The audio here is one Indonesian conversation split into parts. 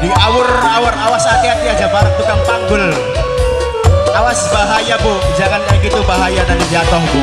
Di awur-awur awas hati-hati aja para tukang panggul. Awas bahaya bu, jangan kayak gitu bahaya nanti jatuh bu.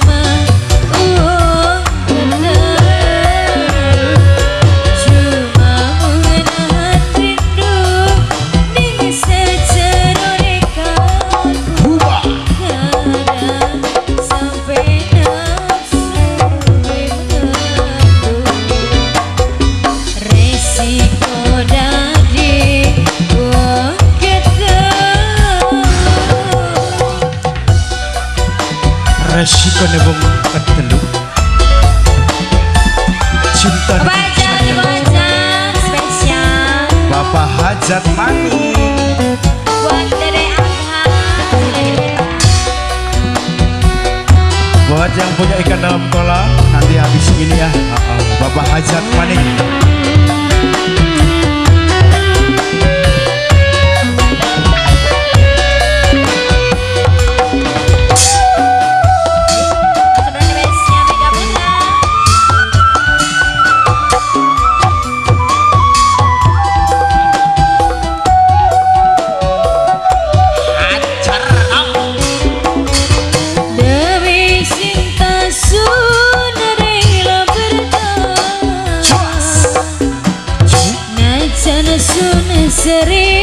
resiko nebung ketelu cinta spesial. Bapak Hajat Mani buat Dede Angha buat yang punya ikan dalam kolam nanti habis ini ya. Bapak Hajat Mani Serena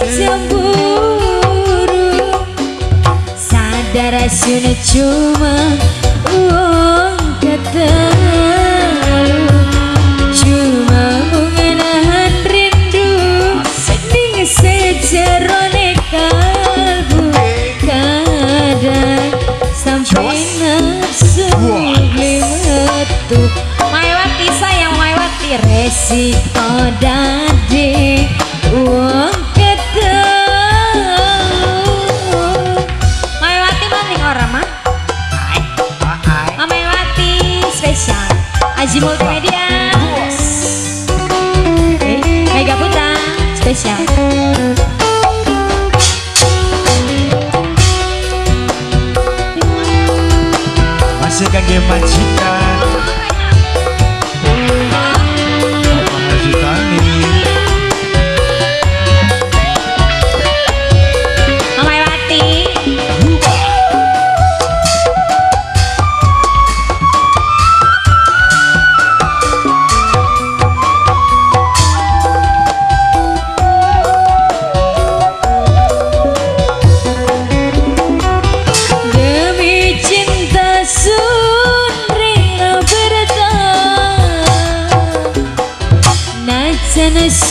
cemburu Sadar sudah cuma uang ketelu Cuma mengenahan rindu Ning sejerone kalbu Kadang sampai nafsu metu Maiwati sayang Maiwati resiko dadi Aji Multimedia Eh, Mega Putra spesial masih kage majikan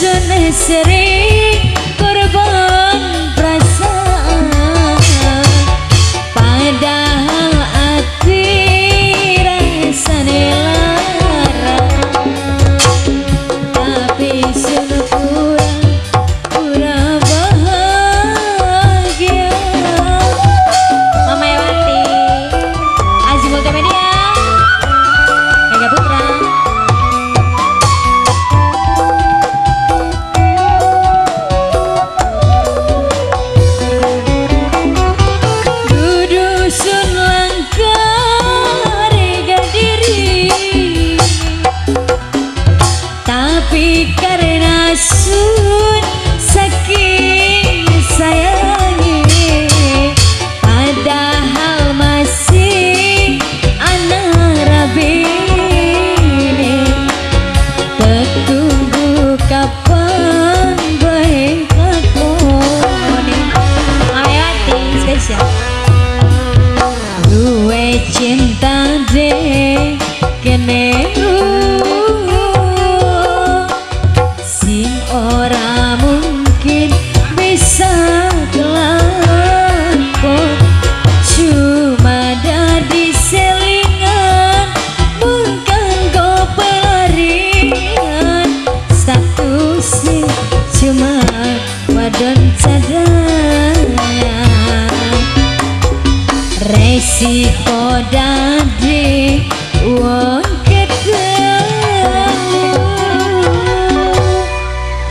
jeunesse serait Resih